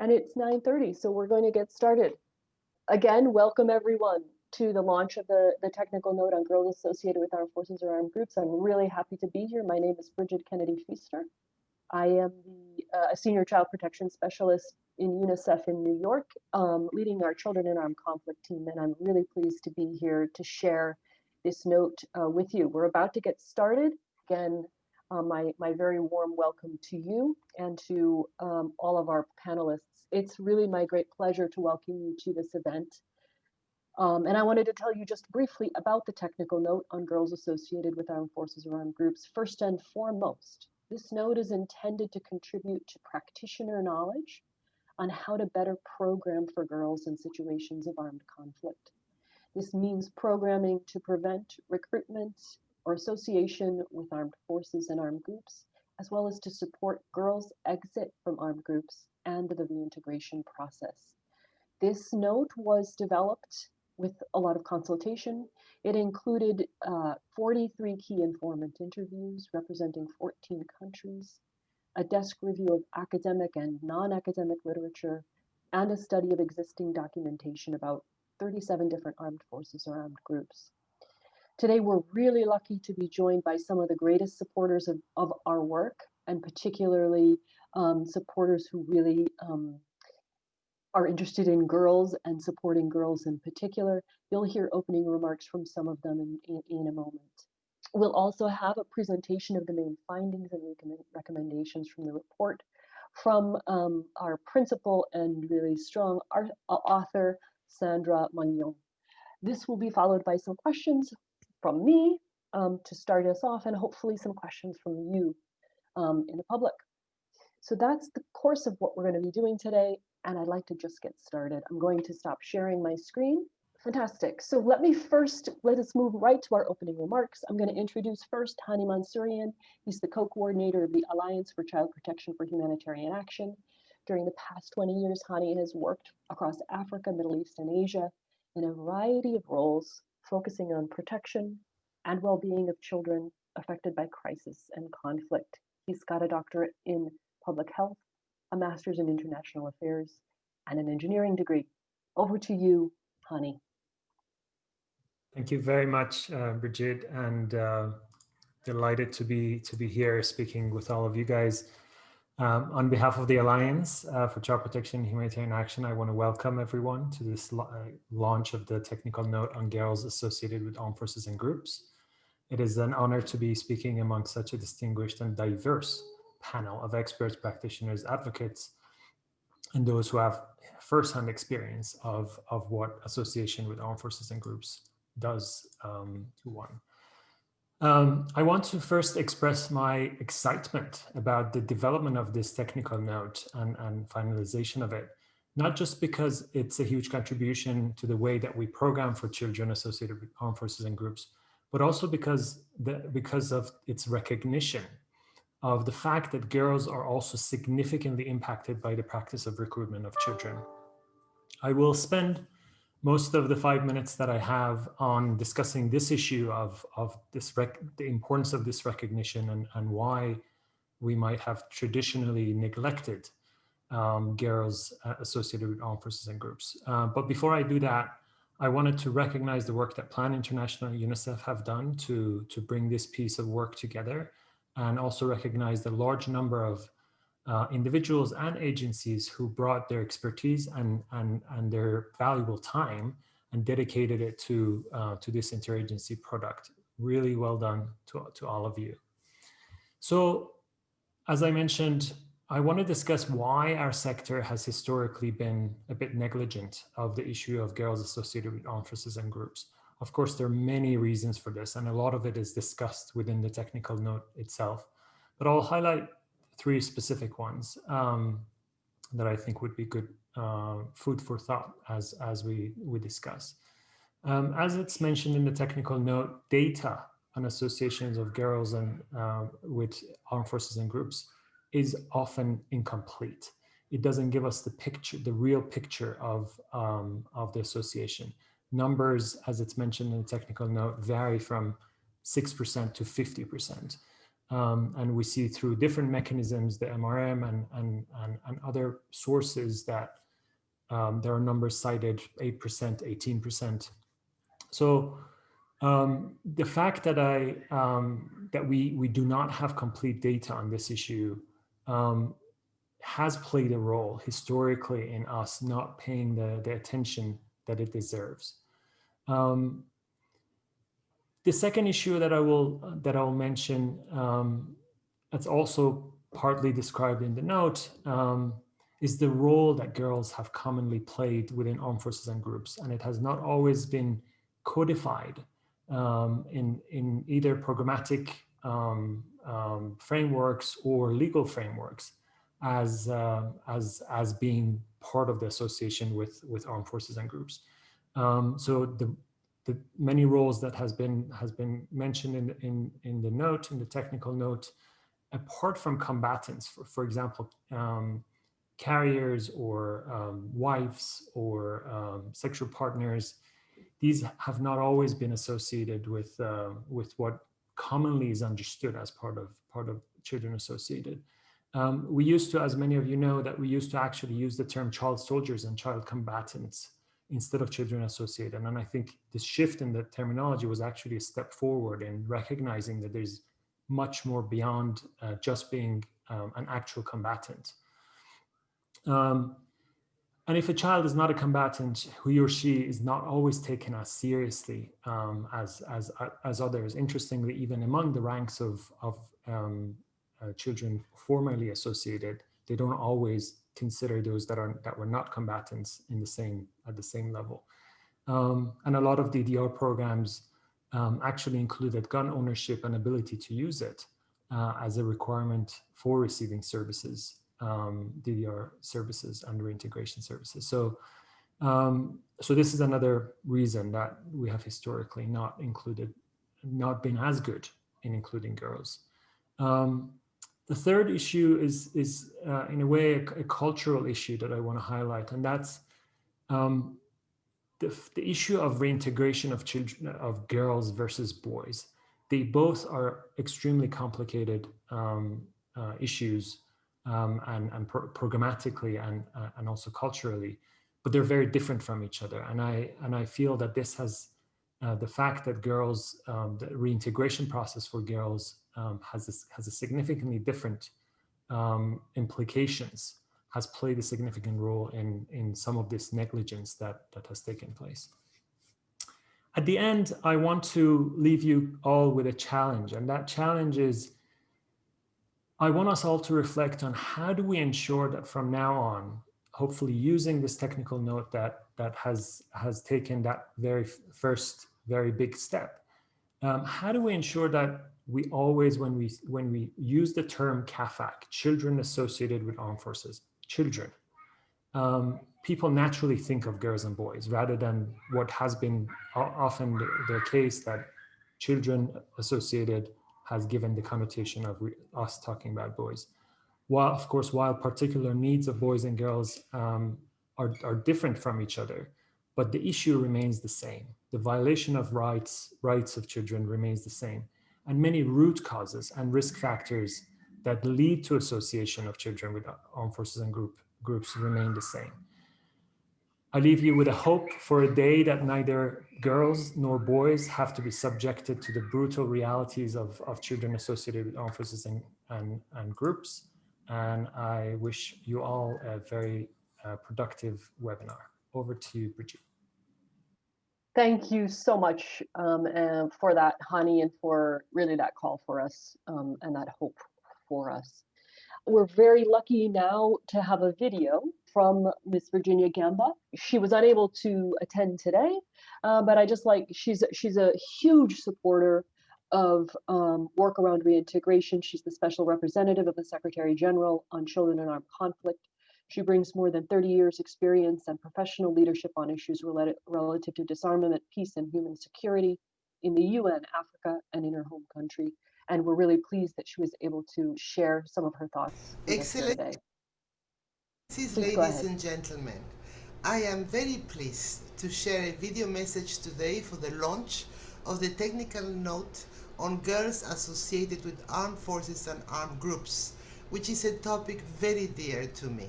and it's 9.30, so we're going to get started. Again, welcome everyone to the launch of the, the technical note on girls associated with armed forces or armed groups. I'm really happy to be here. My name is Bridget Kennedy Feaster. I am the uh, senior child protection specialist in UNICEF in New York, um, leading our children in armed conflict team, and I'm really pleased to be here to share this note uh, with you. We're about to get started. Again, uh, my, my very warm welcome to you and to um, all of our panelists. It's really my great pleasure to welcome you to this event. Um, and I wanted to tell you just briefly about the technical note on girls associated with armed forces or armed groups. First and foremost, this note is intended to contribute to practitioner knowledge on how to better program for girls in situations of armed conflict. This means programming to prevent recruitment or association with armed forces and armed groups, as well as to support girls' exit from armed groups and the reintegration process. This note was developed with a lot of consultation. It included uh, 43 key informant interviews representing 14 countries, a desk review of academic and non-academic literature, and a study of existing documentation about 37 different armed forces or armed groups. Today, we're really lucky to be joined by some of the greatest supporters of, of our work, and particularly um, supporters who really um, are interested in girls and supporting girls in particular. You'll hear opening remarks from some of them in, in, in a moment. We'll also have a presentation of the main findings and recommendations from the report from um, our principal and really strong art, uh, author, Sandra Magnon. This will be followed by some questions from me um, to start us off and hopefully some questions from you um, in the public. So that's the course of what we're going to be doing today and I'd like to just get started. I'm going to stop sharing my screen. Fantastic. So let me first, let us move right to our opening remarks. I'm going to introduce first Hani Mansourian. He's the co-coordinator of the Alliance for Child Protection for Humanitarian Action. During the past 20 years, Hani has worked across Africa, Middle East, and Asia in a variety of roles, focusing on protection and well-being of children affected by crisis and conflict. He's got a doctorate in public health a master's in international affairs, and an engineering degree. Over to you, Hani. Thank you very much, uh, Brigitte, and uh, delighted to be to be here speaking with all of you guys. Um, on behalf of the Alliance uh, for Child Protection and Humanitarian Action, I want to welcome everyone to this uh, launch of the technical note on girls associated with armed forces and groups. It is an honor to be speaking among such a distinguished and diverse panel of experts, practitioners, advocates, and those who have firsthand experience of, of what association with armed forces and groups does um, to one. Um, I want to first express my excitement about the development of this technical note and, and finalization of it, not just because it's a huge contribution to the way that we program for children associated with armed forces and groups, but also because, the, because of its recognition of the fact that girls are also significantly impacted by the practice of recruitment of children. I will spend most of the five minutes that I have on discussing this issue of, of this the importance of this recognition and, and why we might have traditionally neglected um, girls uh, associated with armed forces and groups. Uh, but before I do that, I wanted to recognize the work that Plan International and UNICEF have done to, to bring this piece of work together and also recognize the large number of uh, individuals and agencies who brought their expertise and, and, and their valuable time and dedicated it to, uh, to this interagency product. Really well done to, to all of you. So as I mentioned, I want to discuss why our sector has historically been a bit negligent of the issue of girls associated with forces and groups. Of course, there are many reasons for this, and a lot of it is discussed within the technical note itself. But I'll highlight three specific ones um, that I think would be good uh, food for thought as, as we, we discuss. Um, as it's mentioned in the technical note, data on associations of girls and uh, with armed forces and groups is often incomplete. It doesn't give us the picture, the real picture of, um, of the association numbers, as it's mentioned in the technical note, vary from 6% to 50%. Um, and we see through different mechanisms, the MRM and, and, and, and other sources that um, there are numbers cited, 8%, 18%. So um, the fact that I um, that we we do not have complete data on this issue um, has played a role historically in us not paying the, the attention that it deserves. Um, the second issue that I will that I'll mention um, that's also partly described in the note um, is the role that girls have commonly played within armed forces and groups, and it has not always been codified um, in, in either programmatic um, um, frameworks or legal frameworks as, uh, as, as being part of the association with, with armed forces and groups. Um, so the, the many roles that has been, has been mentioned in, in, in the note, in the technical note, apart from combatants, for, for example, um, carriers or um, wives or um, sexual partners, these have not always been associated with uh, with what commonly is understood as part of part of children associated. Um, we used to, as many of you know, that we used to actually use the term child soldiers and child combatants instead of children associated. And I think this shift in the terminology was actually a step forward in recognizing that there's much more beyond uh, just being um, an actual combatant. Um, and if a child is not a combatant, he or she is not always taken as seriously um, as, as, as others. Interestingly, even among the ranks of, of um, uh, children formerly associated, they don't always consider those that are that were not combatants in the same at the same level. Um, and a lot of DDR programs um, actually included gun ownership and ability to use it uh, as a requirement for receiving services um, DDR services and reintegration services. So, um, so this is another reason that we have historically not included, not been as good in including girls. Um, the third issue is, is uh, in a way, a, a, cultural issue that I want to highlight, and that's um, the, the issue of reintegration of children, of girls versus boys. They both are extremely complicated um, uh, issues um, and, and pro programmatically and, uh, and also culturally, but they're very different from each other. And I, and I feel that this has, uh, the fact that girls, um, the reintegration process for girls um, has, this, has a significantly different um, implications, has played a significant role in, in some of this negligence that, that has taken place. At the end, I want to leave you all with a challenge, and that challenge is I want us all to reflect on how do we ensure that from now on, hopefully using this technical note that, that has, has taken that very first very big step, um, how do we ensure that we always, when we, when we use the term CAFAG, children associated with armed forces, children, um, people naturally think of girls and boys rather than what has been often the, the case that children associated has given the connotation of us talking about boys. While, of course, while particular needs of boys and girls um, are, are different from each other, but the issue remains the same. The violation of rights, rights of children remains the same. And many root causes and risk factors that lead to association of children with armed forces and group, groups remain the same. I leave you with a hope for a day that neither girls nor boys have to be subjected to the brutal realities of, of children associated with armed forces and, and, and groups. And I wish you all a very uh, productive webinar. Over to you, Brigitte. Thank you so much um, and for that, Hani, and for really that call for us um, and that hope for us. We're very lucky now to have a video from Miss Virginia Gamba. She was unable to attend today, uh, but I just like she's she's a huge supporter of um, work around reintegration. She's the special representative of the Secretary General on Children in Armed Conflict. She brings more than 30 years experience and professional leadership on issues related, relative to disarmament, peace, and human security in the UN, Africa, and in her home country. And we're really pleased that she was able to share some of her thoughts. Excellent. ladies and gentlemen, I am very pleased to share a video message today for the launch of the technical note on girls associated with armed forces and armed groups, which is a topic very dear to me.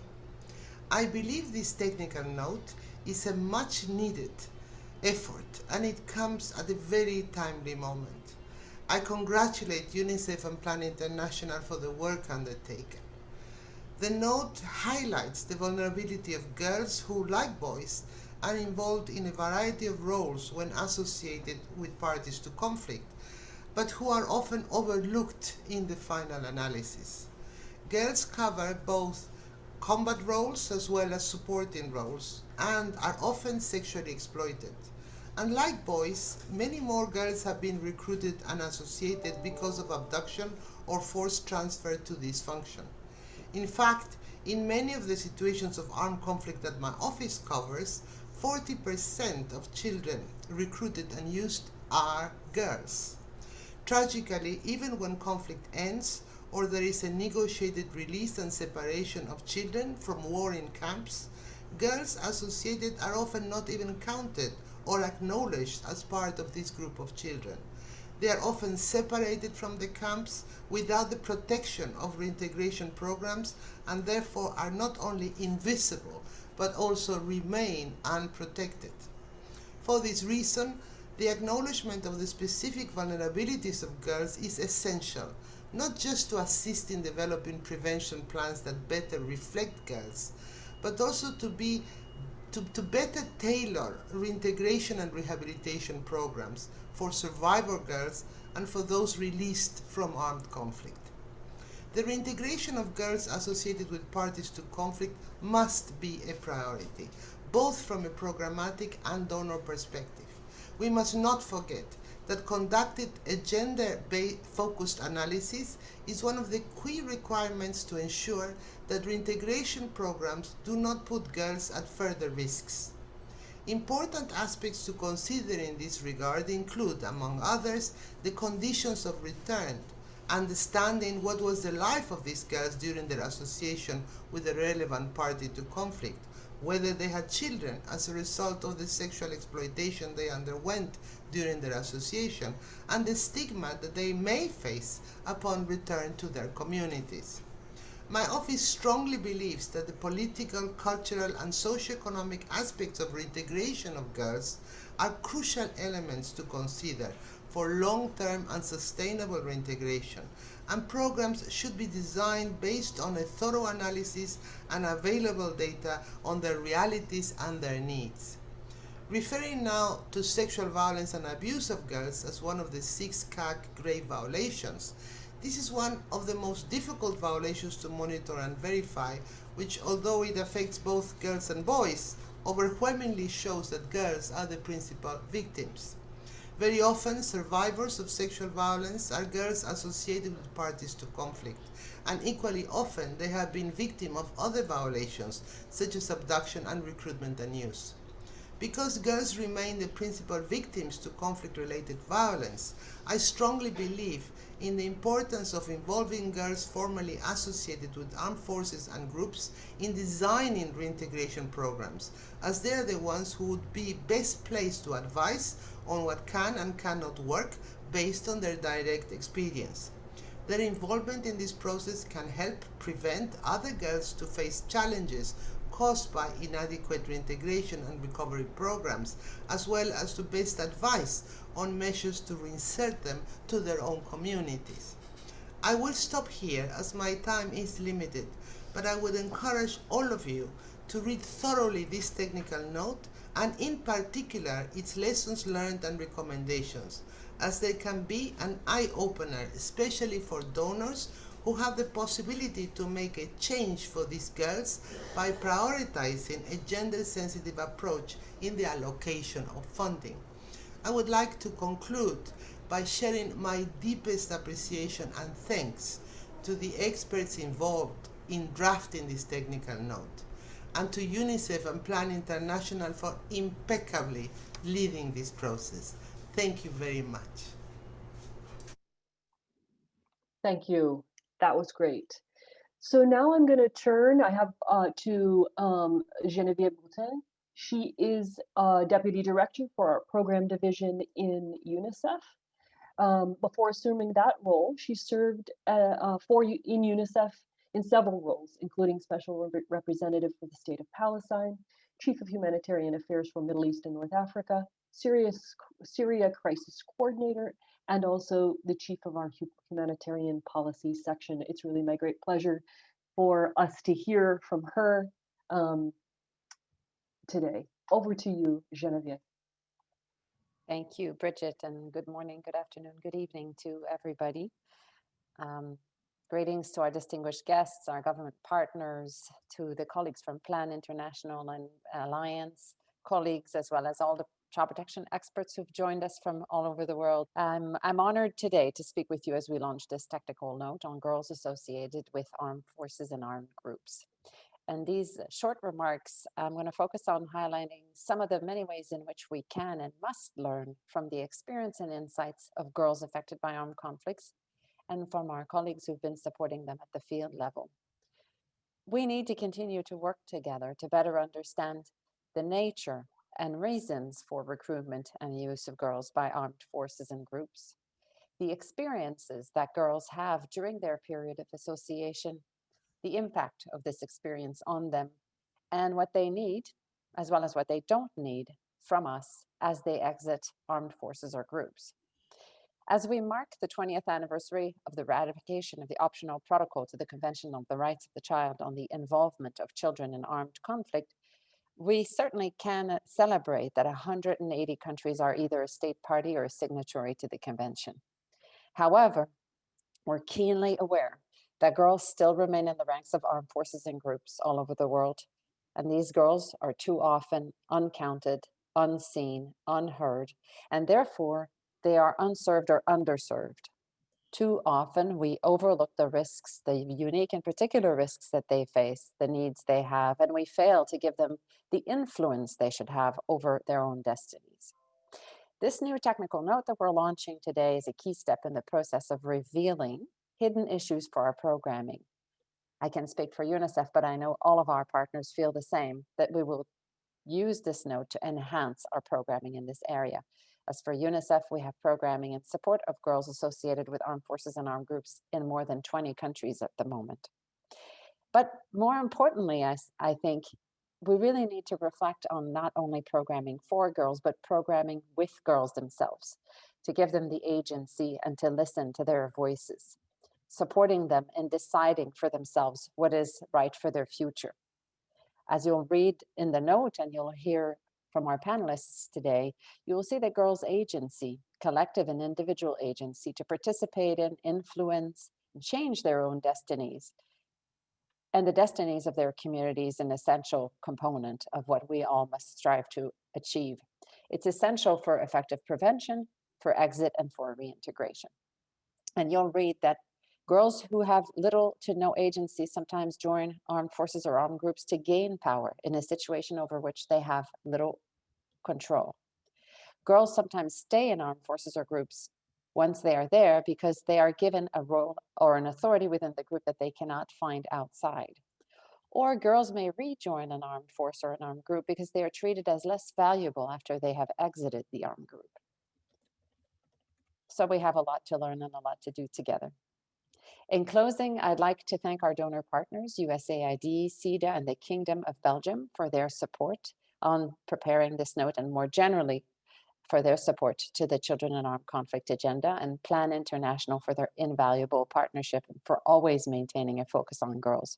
I believe this technical note is a much needed effort and it comes at a very timely moment. I congratulate UNICEF and Plan International for the work undertaken. The note highlights the vulnerability of girls who, like boys, are involved in a variety of roles when associated with parties to conflict, but who are often overlooked in the final analysis. Girls cover both combat roles as well as supporting roles and are often sexually exploited. Unlike boys, many more girls have been recruited and associated because of abduction or forced transfer to this function. In fact, in many of the situations of armed conflict that my office covers, 40% of children recruited and used are girls. Tragically, even when conflict ends or there is a negotiated release and separation of children from war in camps, girls associated are often not even counted or acknowledged as part of this group of children. They are often separated from the camps without the protection of reintegration programs and therefore are not only invisible but also remain unprotected. For this reason, the acknowledgement of the specific vulnerabilities of girls is essential, not just to assist in developing prevention plans that better reflect girls, but also to be to, to better tailor reintegration and rehabilitation programs for survivor girls and for those released from armed conflict. The reintegration of girls associated with parties to conflict must be a priority, both from a programmatic and donor perspective. We must not forget that conducted a gender-focused analysis is one of the key requirements to ensure that reintegration programs do not put girls at further risks. Important aspects to consider in this regard include, among others, the conditions of return, understanding what was the life of these girls during their association with the relevant party to conflict, whether they had children as a result of the sexual exploitation they underwent during their association, and the stigma that they may face upon return to their communities. My office strongly believes that the political, cultural, and socioeconomic aspects of reintegration of girls are crucial elements to consider for long-term and sustainable reintegration, and programs should be designed based on a thorough analysis and available data on their realities and their needs. Referring now to sexual violence and abuse of girls as one of the six CAAC grave violations, this is one of the most difficult violations to monitor and verify, which although it affects both girls and boys, overwhelmingly shows that girls are the principal victims. Very often, survivors of sexual violence are girls associated with parties to conflict, and equally often they have been victim of other violations, such as abduction and recruitment and use. Because girls remain the principal victims to conflict-related violence, I strongly believe in the importance of involving girls formerly associated with armed forces and groups in designing reintegration programs, as they are the ones who would be best placed to advise on what can and cannot work based on their direct experience. Their involvement in this process can help prevent other girls to face challenges caused by inadequate reintegration and recovery programs, as well as to best advice on measures to reinsert them to their own communities. I will stop here as my time is limited, but I would encourage all of you to read thoroughly this technical note and in particular its lessons learned and recommendations, as they can be an eye-opener, especially for donors who have the possibility to make a change for these girls by prioritizing a gender-sensitive approach in the allocation of funding. I would like to conclude by sharing my deepest appreciation and thanks to the experts involved in drafting this technical note, and to UNICEF and Plan International for impeccably leading this process. Thank you very much. Thank you. That was great. So now I'm going to turn, I have uh, to um, Geneviève Boutin. She is uh, Deputy Director for our Program Division in UNICEF. Um, before assuming that role, she served uh, uh, for in UNICEF in several roles, including special rep- representative for the state of Palestine, chief of humanitarian affairs for Middle East and North Africa, Syria crisis coordinator, and also the chief of our humanitarian policy section. It's really my great pleasure for us to hear from her um, today. Over to you, Genevieve. Thank you, Bridget, and good morning, good afternoon, good evening to everybody. Um, greetings to our distinguished guests, our government partners, to the colleagues from Plan International and Alliance, colleagues, as well as all the child protection experts who've joined us from all over the world. Um, I'm honored today to speak with you as we launch this technical note on girls associated with armed forces and armed groups. And these short remarks, I'm going to focus on highlighting some of the many ways in which we can and must learn from the experience and insights of girls affected by armed conflicts and from our colleagues who've been supporting them at the field level. We need to continue to work together to better understand the nature and reasons for recruitment and use of girls by armed forces and groups, the experiences that girls have during their period of association the impact of this experience on them and what they need, as well as what they don't need from us as they exit armed forces or groups. As we mark the 20th anniversary of the ratification of the optional protocol to the Convention on the Rights of the Child on the involvement of children in armed conflict, we certainly can uh, celebrate that 180 countries are either a state party or a signatory to the convention. However, we're keenly aware that girls still remain in the ranks of armed forces and groups all over the world. And these girls are too often uncounted, unseen, unheard, and therefore they are unserved or underserved. Too often we overlook the risks, the unique and particular risks that they face, the needs they have, and we fail to give them the influence they should have over their own destinies. This new technical note that we're launching today is a key step in the process of revealing hidden issues for our programming. I can speak for UNICEF, but I know all of our partners feel the same, that we will use this note to enhance our programming in this area. As for UNICEF, we have programming in support of girls associated with armed forces and armed groups in more than 20 countries at the moment. But more importantly, I, I think we really need to reflect on not only programming for girls, but programming with girls themselves, to give them the agency and to listen to their voices supporting them in deciding for themselves what is right for their future. As you'll read in the note and you'll hear from our panelists today, you will see that girls' agency, collective and individual agency to participate in, influence, and change their own destinies and the destinies of their communities an essential component of what we all must strive to achieve. It's essential for effective prevention, for exit, and for reintegration. And you'll read that Girls who have little to no agency sometimes join armed forces or armed groups to gain power in a situation over which they have little control. Girls sometimes stay in armed forces or groups once they are there because they are given a role or an authority within the group that they cannot find outside. Or girls may rejoin an armed force or an armed group because they are treated as less valuable after they have exited the armed group. So we have a lot to learn and a lot to do together. In closing, I'd like to thank our donor partners, USAID, SIDA, and the Kingdom of Belgium for their support on preparing this note and more generally for their support to the Children in Armed Conflict agenda and Plan International for their invaluable partnership and for always maintaining a focus on girls.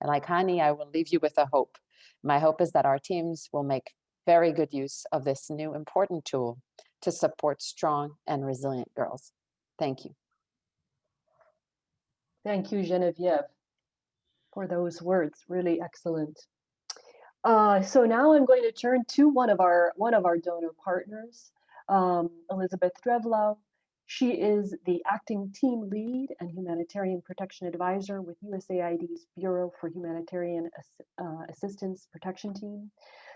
And like Hani, I will leave you with a hope. My hope is that our teams will make very good use of this new important tool to support strong and resilient girls. Thank you. Thank you, Genevieve, for those words. Really excellent. Uh, so now I'm going to turn to one of our one of our donor partners, um, Elizabeth Drevlau. She is the acting team lead and humanitarian protection advisor with USAID's Bureau for Humanitarian Ass uh, Assistance Protection Team.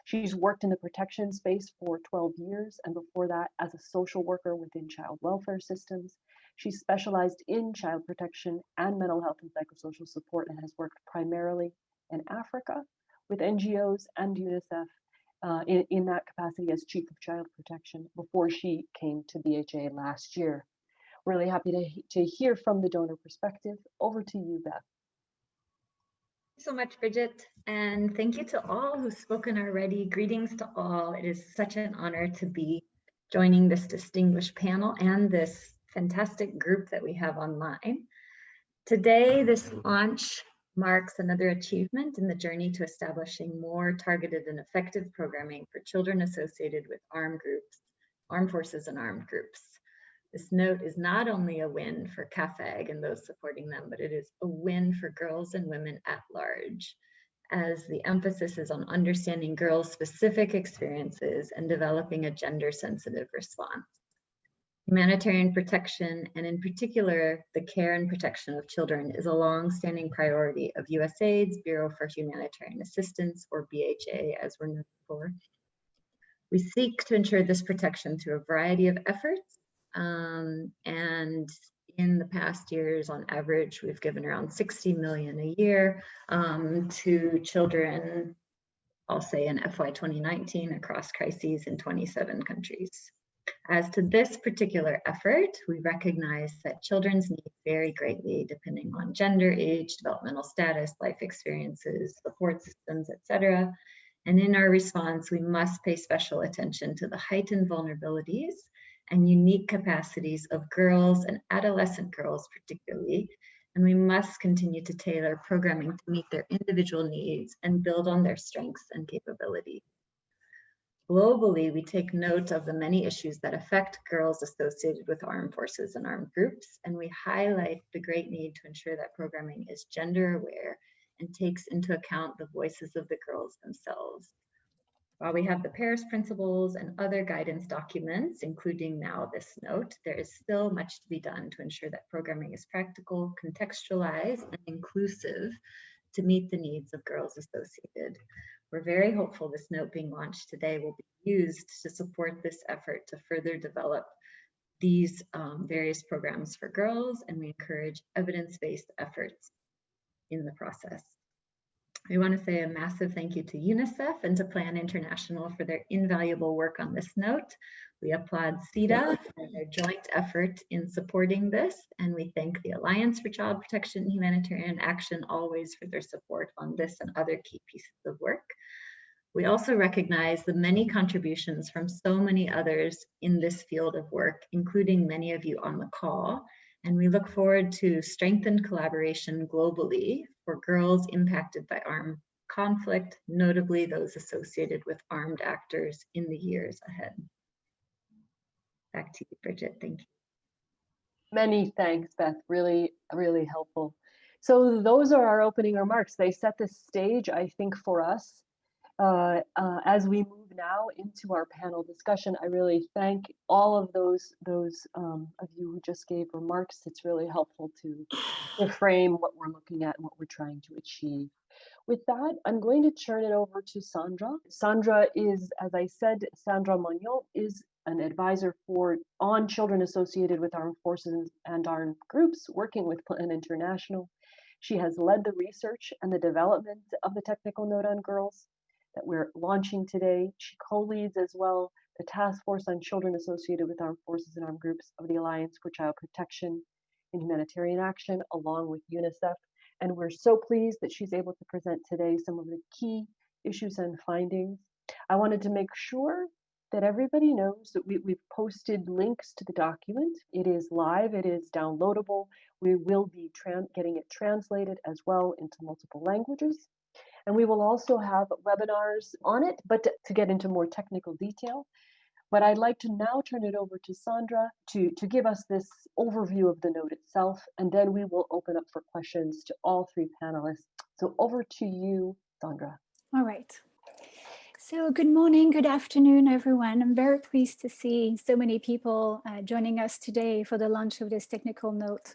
She's worked in the protection space for 12 years and before that as a social worker within child welfare systems she specialized in child protection and mental health and psychosocial support and has worked primarily in Africa with NGOs and UNICEF uh, in, in that capacity as Chief of Child Protection before she came to BHA last year. Really happy to, to hear from the donor perspective. Over to you, Beth. So much, Bridget, and thank you to all who've spoken already. Greetings to all. It is such an honor to be joining this distinguished panel and this fantastic group that we have online. Today, this launch marks another achievement in the journey to establishing more targeted and effective programming for children associated with armed groups, armed forces and armed groups. This note is not only a win for CAFAG and those supporting them, but it is a win for girls and women at large, as the emphasis is on understanding girls' specific experiences and developing a gender-sensitive response. Humanitarian protection, and in particular, the care and protection of children is a long-standing priority of USAID's Bureau for Humanitarian Assistance, or BHA, as we're known for. We seek to ensure this protection through a variety of efforts, um, and in the past years, on average, we've given around 60 million a year um, to children, I'll say in FY 2019 across crises in 27 countries. As to this particular effort, we recognize that children's needs vary greatly depending on gender, age, developmental status, life experiences, support systems, etc. And in our response, we must pay special attention to the heightened vulnerabilities and unique capacities of girls and adolescent girls particularly, and we must continue to tailor programming to meet their individual needs and build on their strengths and capabilities. Globally, we take note of the many issues that affect girls associated with armed forces and armed groups, and we highlight the great need to ensure that programming is gender aware and takes into account the voices of the girls themselves. While we have the Paris principles and other guidance documents, including now this note, there is still much to be done to ensure that programming is practical, contextualized, and inclusive to meet the needs of girls associated. We're very hopeful this note being launched today will be used to support this effort to further develop these um, various programs for girls, and we encourage evidence-based efforts in the process. We want to say a massive thank you to UNICEF and to Plan International for their invaluable work on this note. We applaud SIDA for their joint effort in supporting this, and we thank the Alliance for Child Protection and Humanitarian Action always for their support on this and other key pieces of work. We also recognize the many contributions from so many others in this field of work, including many of you on the call, and we look forward to strengthened collaboration globally for girls impacted by armed conflict, notably those associated with armed actors in the years ahead. Back to you, Bridget. Thank you. Many thanks, Beth. Really, really helpful. So those are our opening remarks. They set the stage, I think, for us. Uh, uh, as we move now into our panel discussion, I really thank all of those those um, of you who just gave remarks. It's really helpful to, to frame what we're looking at and what we're trying to achieve. With that, I'm going to turn it over to Sandra. Sandra is, as I said, Sandra Magnon is an advisor for on children associated with armed forces and armed groups working with Plan International. She has led the research and the development of the technical note on girls that we're launching today. She co-leads as well the task force on children associated with armed forces and armed groups of the Alliance for Child Protection and Humanitarian Action, along with UNICEF. And we're so pleased that she's able to present today some of the key issues and findings. I wanted to make sure that everybody knows that we, we've posted links to the document. It is live, it is downloadable. We will be getting it translated as well into multiple languages. And we will also have webinars on it, but to, get into more technical detail. But I'd like to now turn it over to Sandra to, to give us this overview of the note itself, and then we will open up for questions to all three panelists. So over to you, Sandra. All right. So good morning, good afternoon, everyone. I'm very pleased to see so many people uh, joining us today for the launch of this technical note.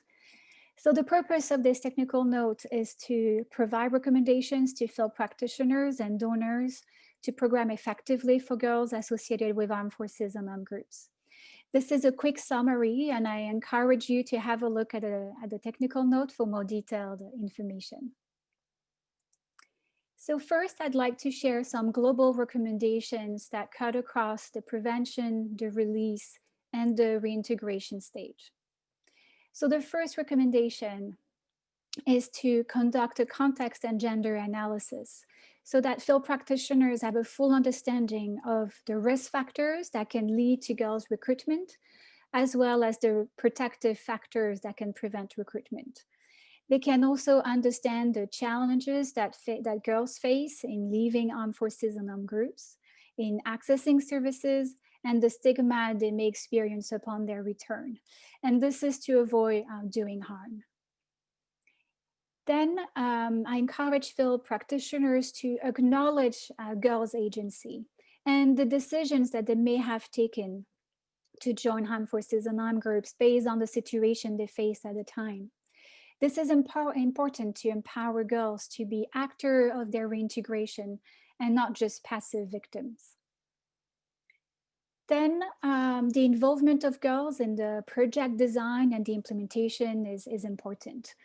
So the purpose of this technical note is to provide recommendations to field practitioners and donors to program effectively for girls associated with armed forces and armed groups. This is a quick summary and I encourage you to have a look at, a, at the technical note for more detailed information. So first, I'd like to share some global recommendations that cut across the prevention, the release, and the reintegration stage. So the first recommendation is to conduct a context and gender analysis so that field practitioners have a full understanding of the risk factors that can lead to girls recruitment, as well as the protective factors that can prevent recruitment. They can also understand the challenges that, that girls face in leaving armed forces and armed groups, in accessing services, and the stigma they may experience upon their return. And this is to avoid uh, doing harm. Then um, I encourage field practitioners to acknowledge uh, girls' agency and the decisions that they may have taken to join armed forces and armed groups based on the situation they faced at the time. This is important to empower girls to be actor of their reintegration and not just passive victims. Then um, the involvement of girls in the project design and the implementation is, is important.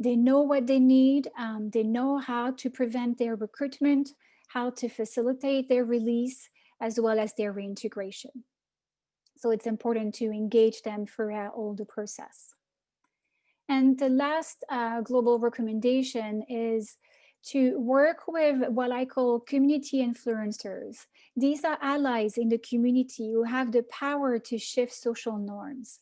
They know what they need, um, they know how to prevent their recruitment, how to facilitate their release, as well as their reintegration. So it's important to engage them throughout all the process. And the last uh, global recommendation is to work with what I call community influencers. These are allies in the community who have the power to shift social norms.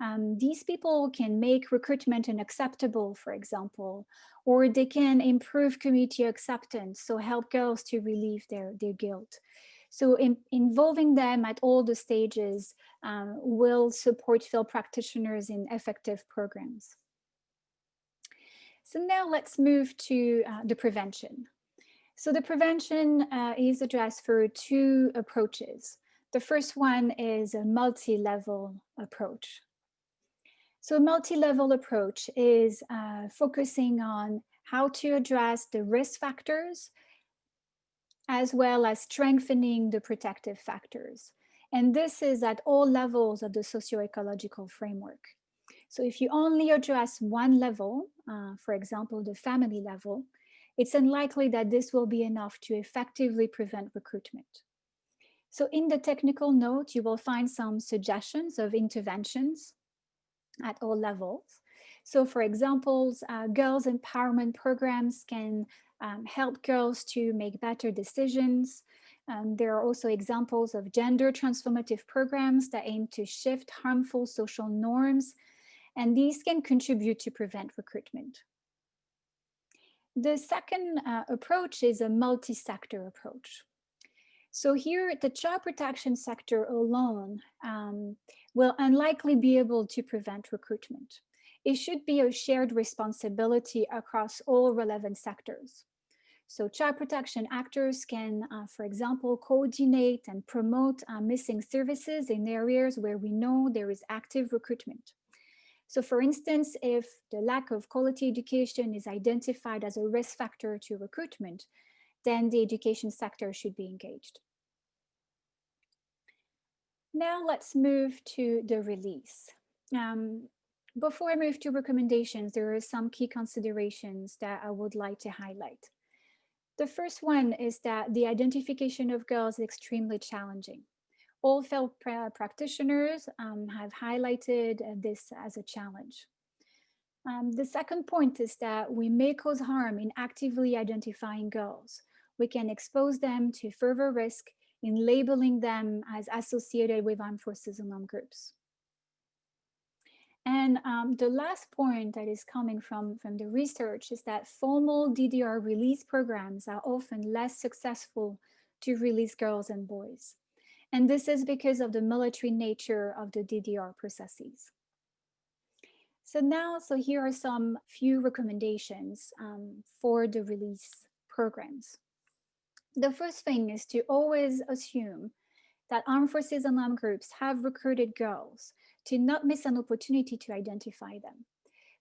Um, these people can make recruitment unacceptable, for example, or they can improve community acceptance, so help girls to relieve their, their guilt. So in, involving them at all the stages um, will support field practitioners in effective programs. So now let's move to uh, the prevention. So the prevention uh, is addressed through two approaches. The first one is a multi-level approach. So a multi-level approach is uh, focusing on how to address the risk factors as well as strengthening the protective factors. And this is at all levels of the socio-ecological framework. So if you only address one level, uh, for example, the family level, it's unlikely that this will be enough to effectively prevent recruitment. So in the technical note, you will find some suggestions of interventions at all levels. So for example, uh, girls empowerment programs can um, help girls to make better decisions. Um, there are also examples of gender transformative programs that aim to shift harmful social norms and these can contribute to prevent recruitment. The second uh, approach is a multi-sector approach. So here, the child protection sector alone um, will unlikely be able to prevent recruitment. It should be a shared responsibility across all relevant sectors. So child protection actors can, uh, for example, coordinate and promote uh, missing services in areas where we know there is active recruitment. So for instance, if the lack of quality education is identified as a risk factor to recruitment, then the education sector should be engaged. Now let's move to the release. Um, before I move to recommendations, there are some key considerations that I would like to highlight. The first one is that the identification of girls is extremely challenging all field practitioners um, have highlighted uh, this as a challenge. Um, the second point is that we may cause harm in actively identifying girls. We can expose them to further risk in labeling them as associated with armed forces and armed groups. And um, the last point that is coming from, from the research is that formal DDR release programs are often less successful to release girls and boys. And this is because of the military nature of the DDR processes. So now, so here are some few recommendations um, for the release programs. The first thing is to always assume that armed forces and armed groups have recruited girls to not miss an opportunity to identify them.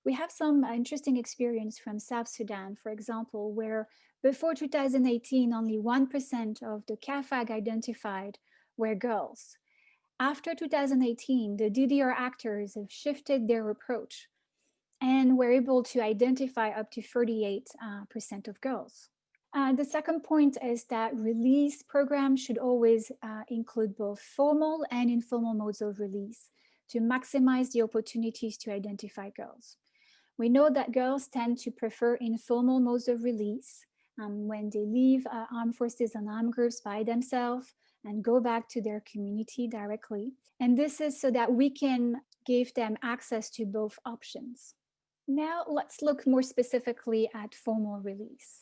We have some interesting experience from South Sudan, for example, where before 2018, only 1% of the CAFAG identified were girls. After 2018, the DDR actors have shifted their approach and were able to identify up to 38% uh, of girls. Uh, the second point is that release programs should always uh, include both formal and informal modes of release to maximize the opportunities to identify girls. We know that girls tend to prefer informal modes of release um, when they leave uh, armed forces and armed groups by themselves and go back to their community directly. And this is so that we can give them access to both options. Now let's look more specifically at formal release.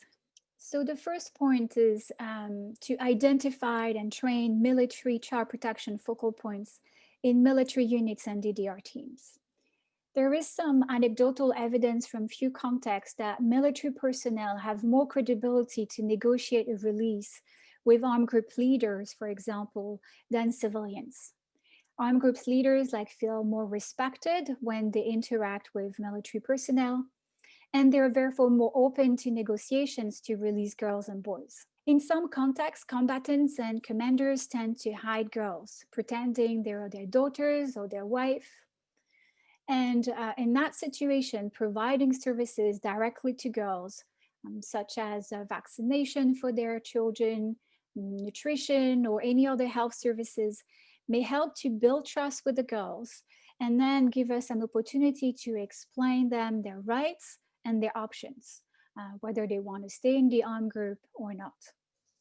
So the first point is um, to identify and train military child protection focal points in military units and DDR teams. There is some anecdotal evidence from few contexts that military personnel have more credibility to negotiate a release with armed group leaders, for example, than civilians. Armed groups leaders like feel more respected when they interact with military personnel and they're therefore more open to negotiations to release girls and boys. In some contexts, combatants and commanders tend to hide girls, pretending they are their daughters or their wife. And uh, in that situation, providing services directly to girls, um, such as uh, vaccination for their children, nutrition, or any other health services, may help to build trust with the girls and then give us an opportunity to explain them their rights and their options, uh, whether they want to stay in the armed group or not.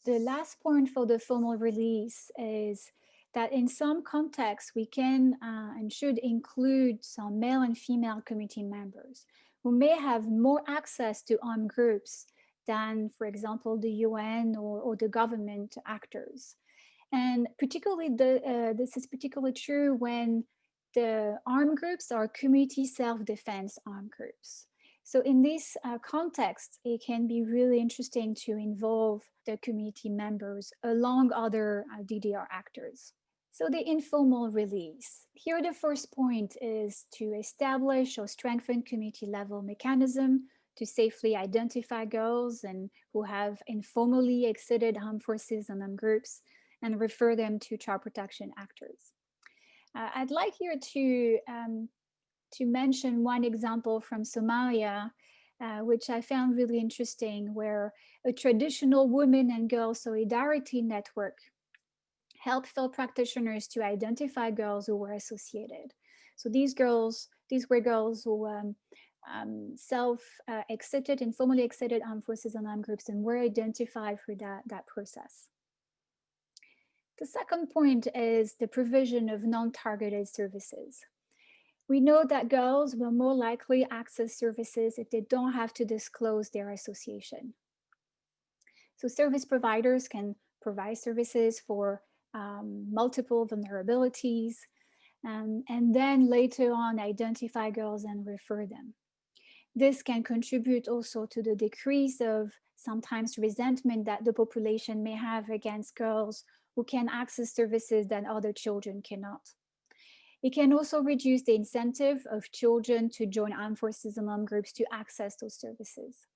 The last point for the formal release is that in some contexts, we can uh, and should include some male and female committee members who may have more access to armed groups than, for example, the UN or, or the government actors. And particularly, the, uh, this is particularly true when the armed groups are community self-defense armed groups. So in this uh, context, it can be really interesting to involve the community members along other uh, DDR actors. So the informal release. Here, the first point is to establish or strengthen community level mechanism to safely identify girls and who have informally exited armed forces and armed groups and refer them to child protection actors. Uh, I'd like here to um, to mention one example from Somalia, uh, which I found really interesting, where a traditional women and girl solidarity network helped field practitioners to identify girls who were associated. So these girls, these were girls who um, um, self-exited and formally exited armed forces and armed groups and were identified through that, that process. The second point is the provision of non-targeted services. We know that girls will more likely access services if they don't have to disclose their association. So service providers can provide services for um, multiple vulnerabilities um, and then later on identify girls and refer them. This can contribute also to the decrease of sometimes resentment that the population may have against girls who can access services that other children cannot. It can also reduce the incentive of children to join armed forces and armed groups to access those services.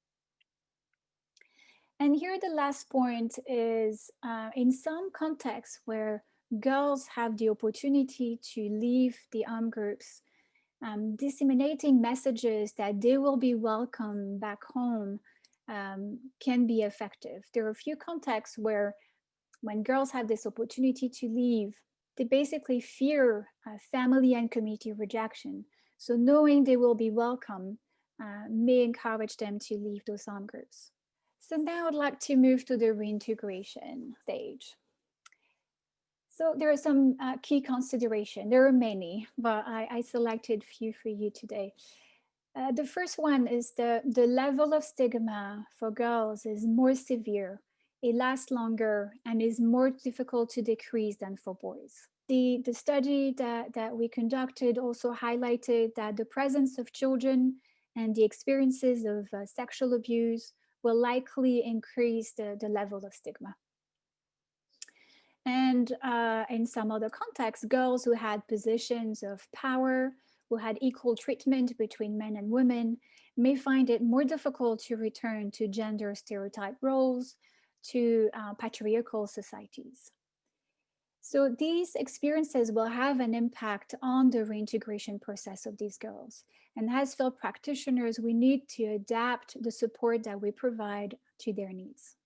And here the last point is uh, in some contexts where girls have the opportunity to leave the armed groups, um, disseminating messages that they will be welcome back home um, can be effective. There are a few contexts where when girls have this opportunity to leave, they basically fear uh, family and community rejection. So knowing they will be welcome uh, may encourage them to leave those armed groups. So now I'd like to move to the reintegration stage. So there are some uh, key consideration. There are many, but I, I selected few for you today. Uh, the first one is the, the level of stigma for girls is more severe it lasts longer and is more difficult to decrease than for boys. The, the study that, that we conducted also highlighted that the presence of children and the experiences of uh, sexual abuse will likely increase the, the level of stigma. And uh, in some other contexts, girls who had positions of power, who had equal treatment between men and women, may find it more difficult to return to gender stereotype roles, to uh, patriarchal societies. So these experiences will have an impact on the reintegration process of these girls. And as field practitioners, we need to adapt the support that we provide to their needs.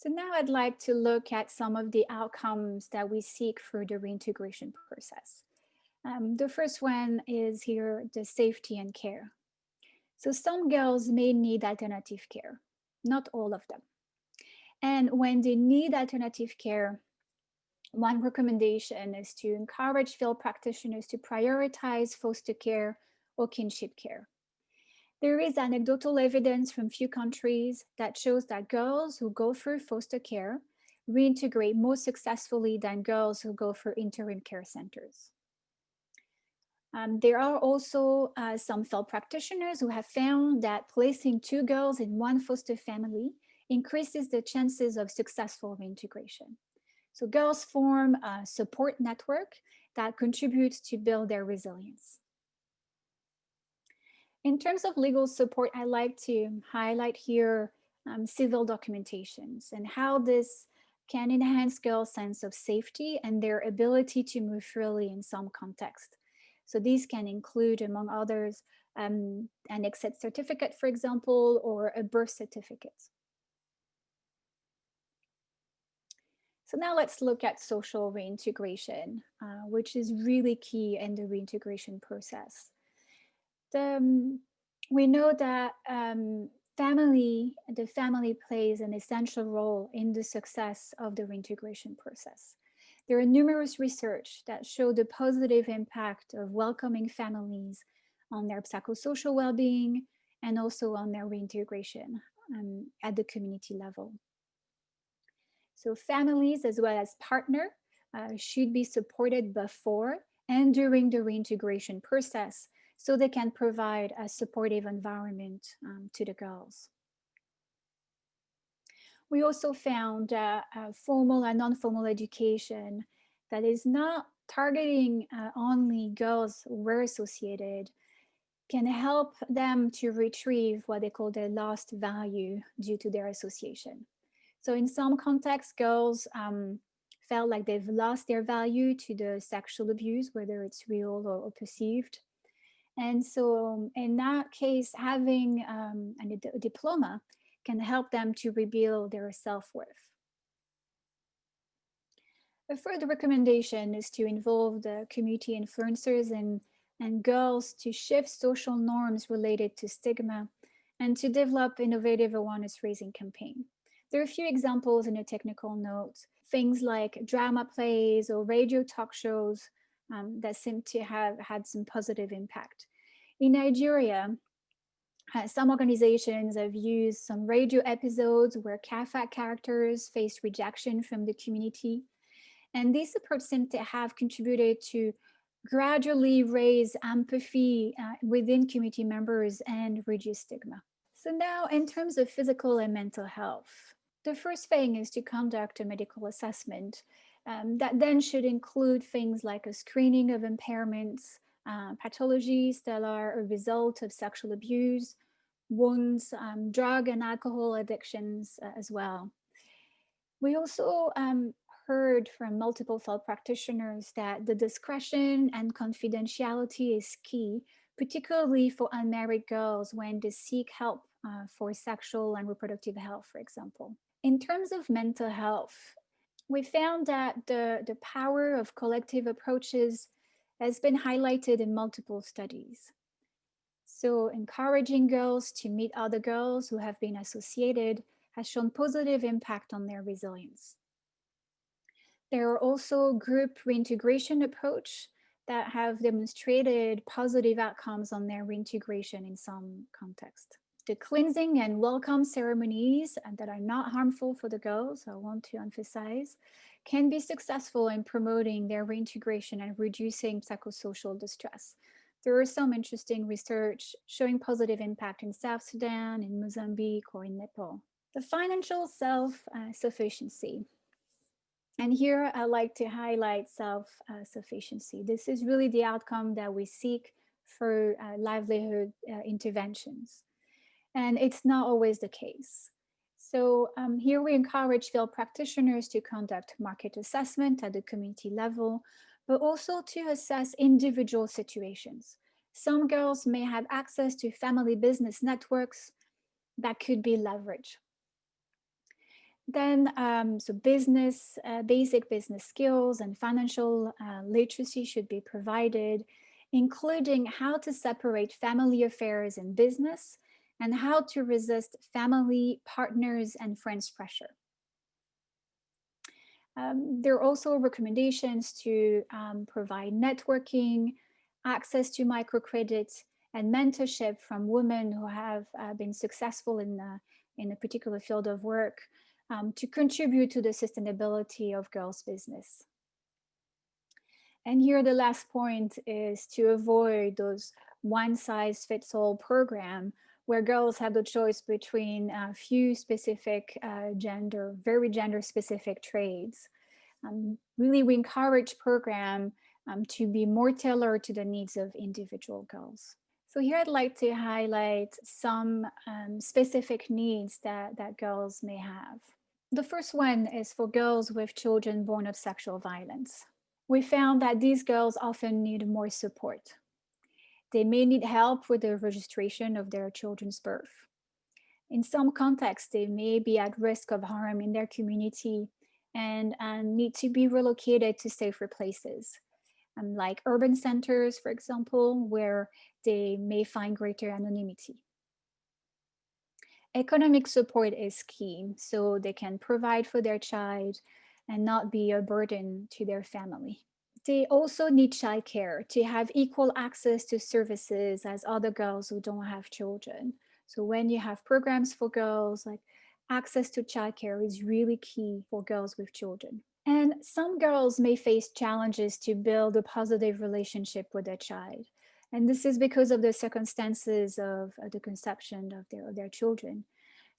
So now I'd like to look at some of the outcomes that we seek through the reintegration process. Um, the first one is here, the safety and care. So some girls may need alternative care, not all of them. And when they need alternative care, one recommendation is to encourage field practitioners to prioritize foster care or kinship care. There is anecdotal evidence from few countries that shows that girls who go through foster care reintegrate more successfully than girls who go through interim care centers. Um, there are also uh, some field practitioners who have found that placing two girls in one foster family increases the chances of successful reintegration. So girls form a support network that contributes to build their resilience. In terms of legal support, I like to highlight here um, civil documentations and how this can enhance girls' sense of safety and their ability to move freely in some context. So these can include, among others, um, an exit certificate, for example, or a birth certificate. So now let's look at social reintegration, uh, which is really key in the reintegration process. The, um, we know that um, family, the family plays an essential role in the success of the reintegration process. There are numerous research that show the positive impact of welcoming families on their psychosocial well-being and also on their reintegration um, at the community level. So families as well as partner uh, should be supported before and during the reintegration process so they can provide a supportive environment um, to the girls. We also found uh, formal and non-formal education that is not targeting uh, only girls were associated can help them to retrieve what they call their lost value due to their association. So in some contexts, girls um, felt like they've lost their value to the sexual abuse, whether it's real or, or perceived. And so in that case, having um, a diploma can help them to rebuild their self-worth. A further recommendation is to involve the community influencers and, and girls to shift social norms related to stigma and to develop innovative awareness raising campaign. There are a few examples in a technical note, things like drama plays or radio talk shows um, that seem to have had some positive impact. In Nigeria, uh, some organizations have used some radio episodes where CAAFAG characters face rejection from the community. And these approach seem to have contributed to gradually raise empathy uh, within community members and reduce stigma. So now in terms of physical and mental health, the first thing is to conduct a medical assessment. Um, that then should include things like a screening of impairments, uh, pathologies that are a result of sexual abuse, wounds, um, drug and alcohol addictions uh, as well. We also um, heard from multiple field practitioners that the discretion and confidentiality is key, particularly for unmarried girls when they seek help uh, for sexual and reproductive health, for example. In terms of mental health, we found that the, the power of collective approaches has been highlighted in multiple studies. So encouraging girls to meet other girls who have been associated has shown positive impact on their resilience. There are also group reintegration approach that have demonstrated positive outcomes on their reintegration in some context. The cleansing and welcome ceremonies that are not harmful for the girls, I want to emphasize, can be successful in promoting their reintegration and reducing psychosocial distress. There is some interesting research showing positive impact in South Sudan, in Mozambique, or in Nepal. The financial self-sufficiency. and here I like to highlight self-sufficiency. this is really the outcome that we seek for uh, livelihood uh, interventions. And it's not always the case. So um, here we encourage field practitioners to conduct market assessment at the community level, but also to assess individual situations. Some girls may have access to family business networks that could be leveraged. Then, um, so business, uh, basic business skills and financial uh, literacy should be provided, including how to separate family affairs and business and how to resist family, partners, and friends pressure. Um, there are also recommendations to um, provide networking, access to microcredit, and mentorship from women who have uh, been successful in, the, in a particular field of work um, to contribute to the sustainability of girls' business. And here the last point is to avoid those one size fits all program where girls have the choice between a few specific uh, gender, very gender specific trades. Um, really, we encourage program um, to be more tailored to the needs of individual girls. So here I'd like to highlight some um, specific needs that, that girls may have. The first one is for girls with children born of sexual violence. We found that these girls often need more support. They may need help with the registration of their children's birth. In some contexts, they may be at risk of harm in their community and, and need to be relocated to safer places, um, like urban centers, for example, where they may find greater anonymity. Economic support is key, so they can provide for their child and not be a burden to their family. They also need childcare to have equal access to services as other girls who don't have children. So when you have programs for girls, like access to childcare is really key for girls with children. And some girls may face challenges to build a positive relationship with their child. And this is because of the circumstances of uh, the conception of their, of their children.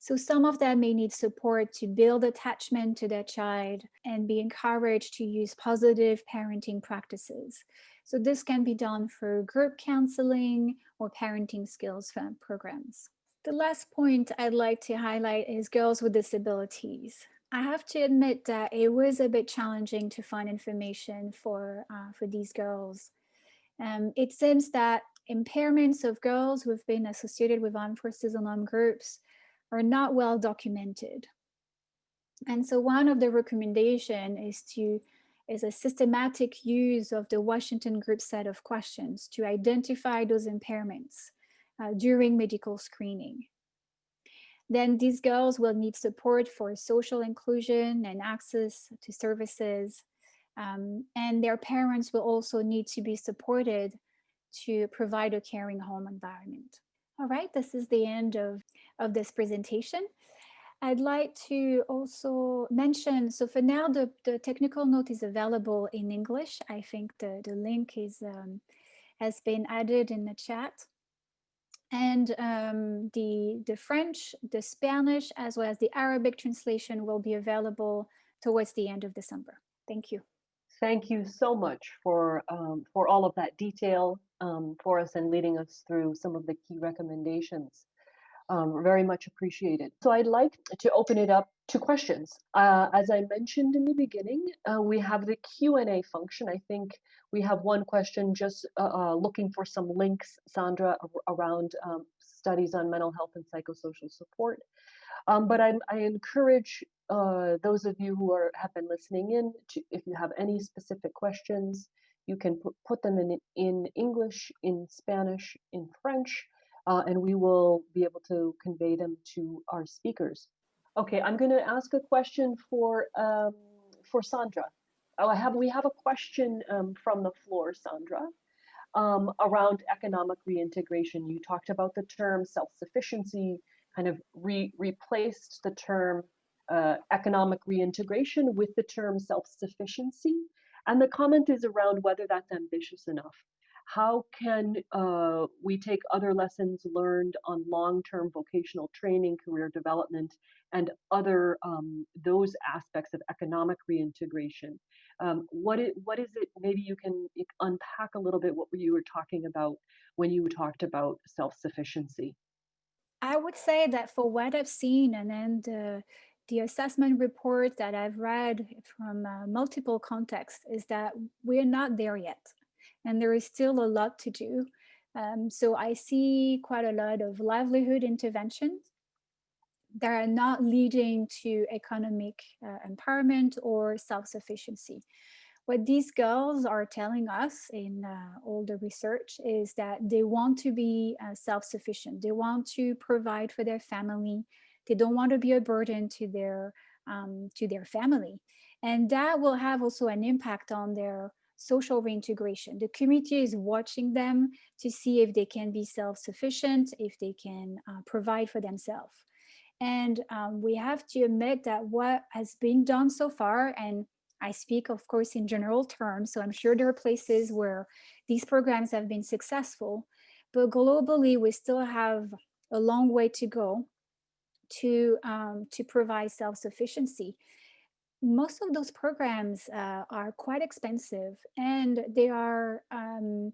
So some of them may need support to build attachment to their child and be encouraged to use positive parenting practices. So this can be done through group counseling or parenting skills programs. The last point I'd like to highlight is girls with disabilities. I have to admit that it was a bit challenging to find information for, uh, for these girls. Um, it seems that impairments of girls who have been associated with armed forces and armed groups are not well documented. And so one of the recommendation is to is a systematic use of the Washington group set of questions to identify those impairments uh, during medical screening. Then these girls will need support for social inclusion and access to services. Um, and their parents will also need to be supported to provide a caring home environment. All right, this is the end of, of this presentation. I'd like to also mention, so for now, the, the technical note is available in English. I think the, the link is um, has been added in the chat. And um, the, the French, the Spanish, as well as the Arabic translation will be available towards the end of December. Thank you. Thank you so much for, um, for all of that detail um, for us and leading us through some of the key recommendations. Um, very much appreciated. So I'd like to open it up to questions. Uh, as I mentioned in the beginning, uh, we have the Q&A function. I think we have one question just uh, uh looking for some links, Sandra, around um, studies on mental health and psychosocial support. Um, but I, I encourage uh, those of you who are have been listening in, to, if you have any specific questions, you can put them in, in English, in Spanish, in French, uh, and we will be able to convey them to our speakers. Okay, I'm going to ask a question for um, for Sandra. Oh, I have we have a question um, from the floor, Sandra, um, around economic reintegration. You talked about the term self-sufficiency, kind of re replaced the term uh, economic reintegration with the term self-sufficiency. And the comment is around whether that's ambitious enough. How can uh, we take other lessons learned on long-term vocational training, career development, and other um, those aspects of economic reintegration? Um, what, is, what is it, maybe you can unpack a little bit what you were talking about when you talked about self-sufficiency. I would say that for what I've seen and then the the assessment report that I've read from uh, multiple contexts is that we're not there yet. And there is still a lot to do. Um, so I see quite a lot of livelihood interventions that are not leading to economic uh, empowerment or self-sufficiency. What these girls are telling us in uh, all the research is that they want to be uh, self-sufficient. They want to provide for their family. They don't want to be a burden to their um, to their family. And that will have also an impact on their social reintegration. The community is watching them to see if they can be self-sufficient, if they can uh, provide for themselves. And um, we have to admit that what has been done so far, and I speak, of course, in general terms, so I'm sure there are places where these programs have been successful, but globally, we still have a long way to go to, um, to provide self-sufficiency most of those programs uh, are quite expensive and they are, um,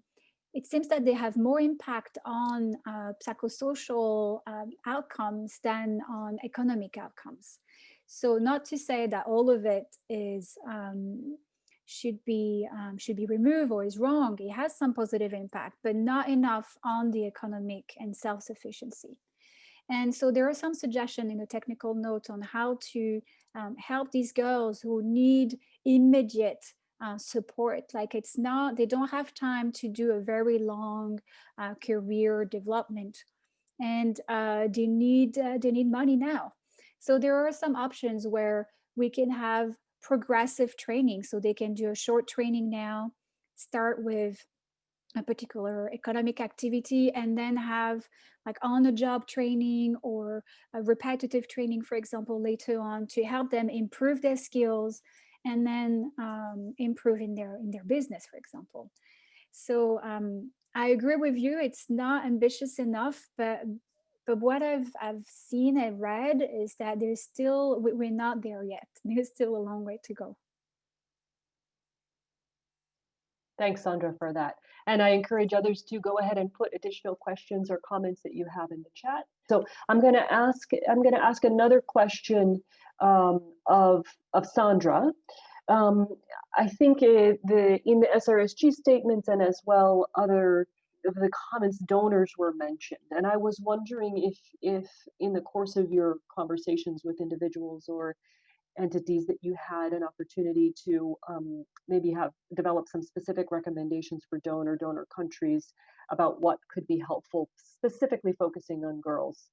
it seems that they have more impact on uh, psychosocial um, outcomes than on economic outcomes. So not to say that all of it is um, should be um, should be removed or is wrong. It has some positive impact, but not enough on the economic and self-sufficiency. And so there are some suggestions in the technical note on how to um, help these girls who need immediate uh, support. Like it's not, they don't have time to do a very long uh, career development and uh, they need uh, they need money now. So there are some options where we can have progressive training. So they can do a short training now, start with a particular economic activity and then have like on the job training or a repetitive training, for example, later on to help them improve their skills and then um, improve in their in their business, for example. So um, I agree with you. It's not ambitious enough, but but what I've I've seen and read is that there's still we're not there yet. There's still a long way to go. Thanks, Sandra, for that. And I encourage others to go ahead and put additional questions or comments that you have in the chat. So I'm going to ask I'm going to ask another question um, of of Sandra. Um, I think it, the in the SRSG statements and as well other of the comments donors were mentioned and i was wondering if if in the course of your conversations with individuals or entities that you had an opportunity to um, maybe have develop some specific recommendations for donor donor countries about what could be helpful, specifically focusing on girls?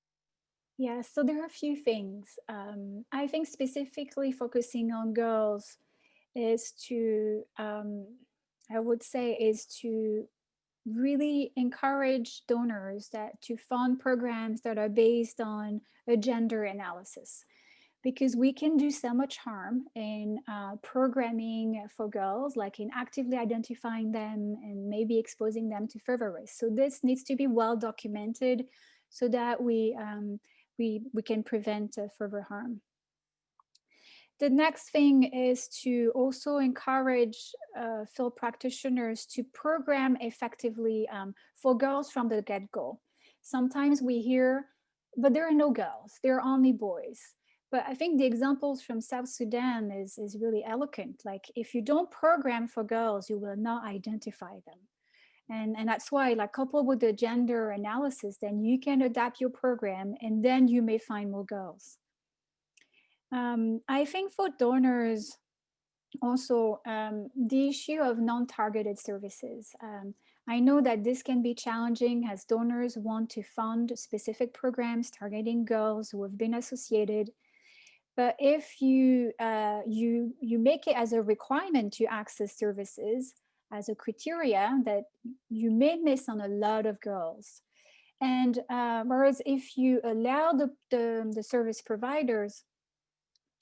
Yeah, so there are a few things. Um, I think specifically focusing on girls is to, um, I would say, is to really encourage donors that to fund programs that are based on a gender analysis because we can do so much harm in uh, programming for girls, like in actively identifying them and maybe exposing them to further risk. So this needs to be well documented so that we, um, we, we can prevent uh, further harm. The next thing is to also encourage uh, field practitioners to program effectively um, for girls from the get-go. Sometimes we hear, but there are no girls, there are only boys. But I think the examples from South Sudan is, is really eloquent. Like if you don't program for girls, you will not identify them. And, and that's why like coupled with the gender analysis, then you can adapt your program and then you may find more girls. Um, I think for donors, also um, the issue of non-targeted services. Um, I know that this can be challenging as donors want to fund specific programs targeting girls who have been associated but if you, uh, you, you make it as a requirement to access services as a criteria that you may miss on a lot of girls. And uh, whereas if you allow the, the, the service providers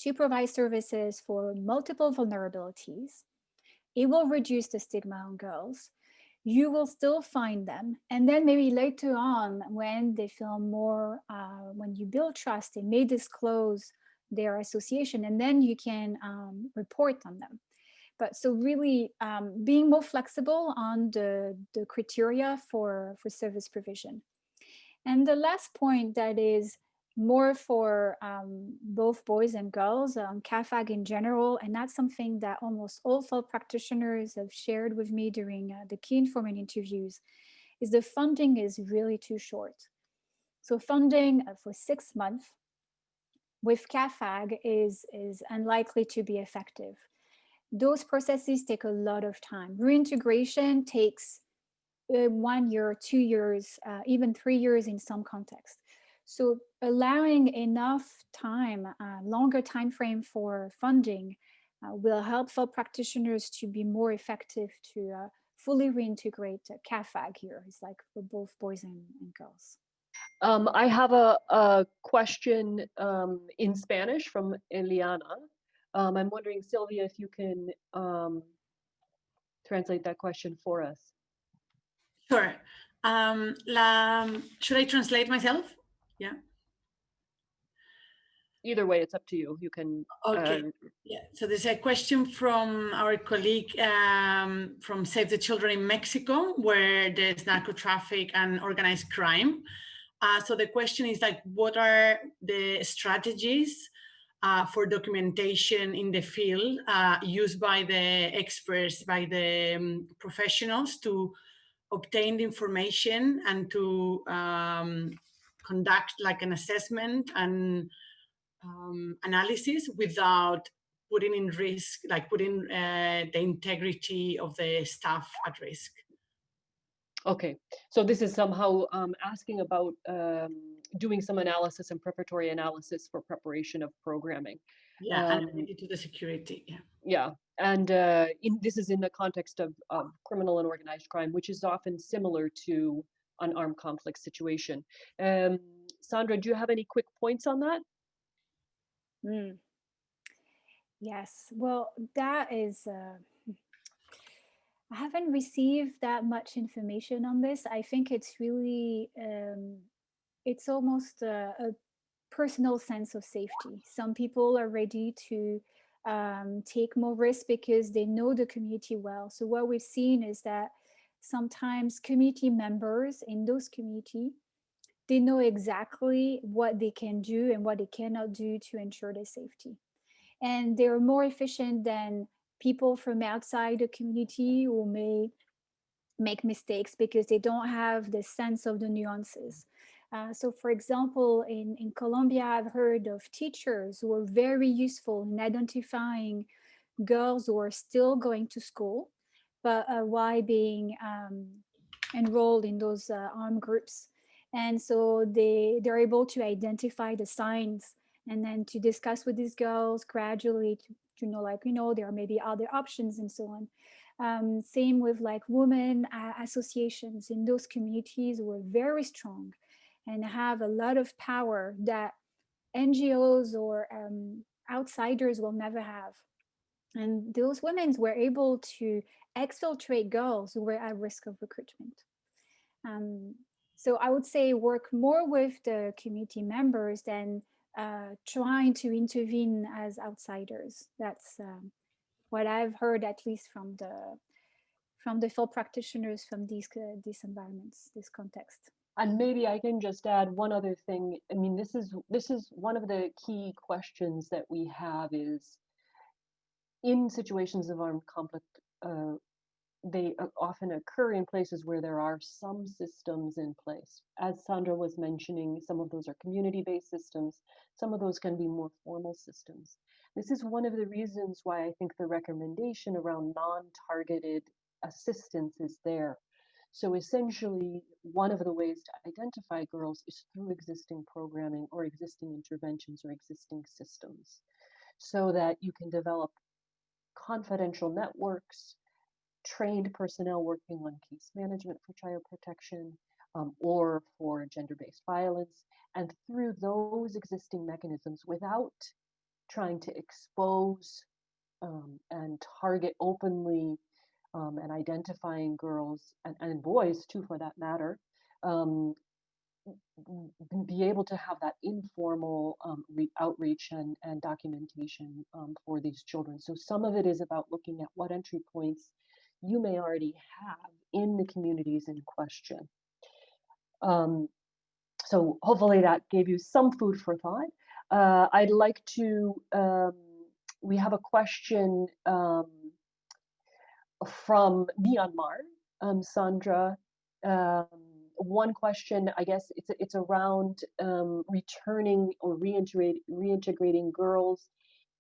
to provide services for multiple vulnerabilities, it will reduce the stigma on girls. You will still find them. And then maybe later on, when they feel more, uh, when you build trust, they may disclose their association and then you can um, report on them. But so really um, being more flexible on the, the criteria for, for service provision. And the last point that is more for um, both boys and girls, um, CAAFAG in general, and that's something that almost all field practitioners have shared with me during uh, the key informant interviews, is the funding is really too short. So funding uh, for six months with CAAFAG is, is unlikely to be effective. Those processes take a lot of time. Reintegration takes uh, one year, two years, uh, even three years in some contexts. So allowing enough time, uh, longer time frame for funding uh, will help for practitioners to be more effective to uh, fully reintegrate CAAFAG here. It's like for both boys and, and girls. Um, I have a, a question um, in Spanish from Eliana. Um, I'm wondering, Sylvia, if you can um, translate that question for us. Sure. Um, la, should I translate myself? Yeah. Either way, it's up to you. You can. Okay. Yeah. So there's a question from our colleague um, from Save the Children in Mexico, where there's narco traffic and organized crime. Uh, so the question is like, what are the strategies uh, for documentation in the field uh, used by the experts, by the um, professionals to obtain the information and to um, conduct like an assessment and um, analysis without putting in risk, like putting uh, the integrity of the staff at risk. Okay, so this is somehow um, asking about um, doing some analysis and preparatory analysis for preparation of programming. Yeah, Um, and related to the security. Yeah. Yeah, and uh, in, this is in the context of, of criminal and organized crime, which is often similar to an armed conflict situation. Um, Sandra, do you have any quick points on that? Mm. Yes, well, that is, uh, I haven't received that much information on this. I think it's really, um, it's almost a, a personal sense of safety. Some people are ready to um, take more risk because they know the community well. So what we've seen is that sometimes community members in those community, they know exactly what they can do and what they cannot do to ensure their safety. And they're more efficient than people from outside the community who may make mistakes because they don't have the sense of the nuances. Uh, so for example, in, in Colombia, I've heard of teachers who are very useful in identifying girls who are still going to school, but uh, why being um, enrolled in those uh, armed groups. And so they, they're able to identify the signs and then to discuss with these girls gradually to, to know like, you know, there are maybe other options and so on. Um, same with like women uh, associations in those communities were very strong and have a lot of power that NGOs or um, outsiders will never have. And those women were able to exfiltrate girls who were at risk of recruitment. Um, so I would say work more with the community members than uh, trying to intervene as outsiders. That's um, what I've heard, at least from the from the field practitioners from these uh, these environments, this context. And maybe I can just add one other thing. I mean, this is this is one of the key questions that we have is in situations of armed conflict, uh, they uh, often occur in places where there are some systems in place. As Sandra was mentioning, some of those are community-based systems. Some of those can be more formal systems. This is one of the reasons why I think the recommendation around non-targeted assistance is there. So essentially, one of the ways to identify girls is through existing programming or existing interventions or existing systems so that you can develop confidential networks, trained personnel working on case management for child protection um, or for gender-based violence. And through those existing mechanisms, without trying to expose um, and target openly um, and identifying girls and, and boys too, for that matter, um, be able to have that informal um, outreach and, and documentation um, for these children. So some of it is about looking at what entry points you may already have in the communities in question. Um, so hopefully that gave you some food for thought. Uh, I'd like to, um, we have a question um, from Myanmar, um, Sandra, um, one question, I guess it's it's around um, returning or reintegrate, reintegrating girls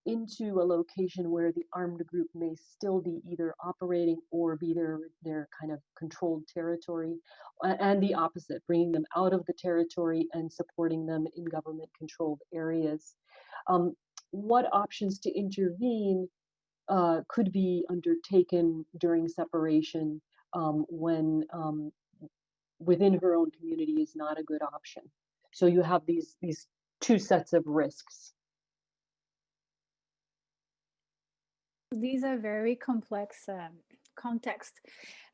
into a location where the armed group may still be either operating or be their their kind of controlled territory, and the opposite, bringing them out of the territory and supporting them in government controlled areas. Um, what options to intervene uh, could be undertaken during separation um, when um, within her own community is not a good option. So you have these these two sets of risks. These are very complex um, context.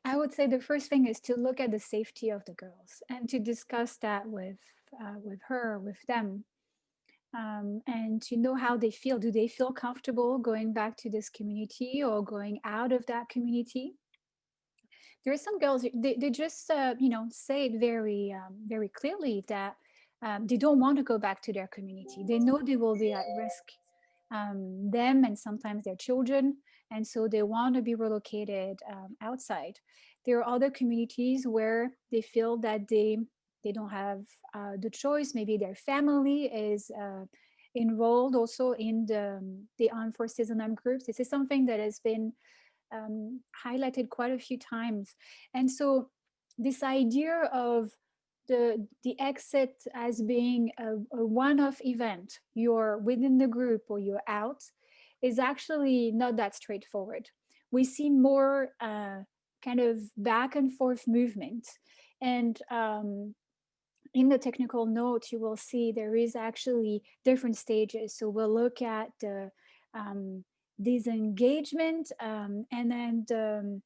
I would say the first thing is to look at the safety of the girls and to discuss that with uh, with her, with them, um, and to know how they feel. Do they feel comfortable going back to this community or going out of that community? There are some girls, they, they just, uh, you know, say it very, um, very clearly that um, they don't want to go back to their community. They know they will be at risk, um, them and sometimes their children. And so they want to be relocated um, outside. There are other communities where they feel that they they don't have uh, the choice. Maybe their family is uh, enrolled also in the, the armed forces and armed groups. This is something that has been um, highlighted quite a few times. And so this idea of the, the exit as being a, a one-off event, you're within the group or you're out, is actually not that straightforward. We see more uh, kind of back and forth movement. And um, in the technical note, you will see there is actually different stages. So we'll look at the um, disengagement um, and then the,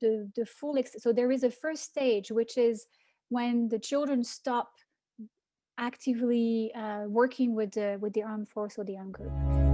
the, the full, so there is a first stage, which is when the children stop actively uh, working with the, with the armed force or the armed group.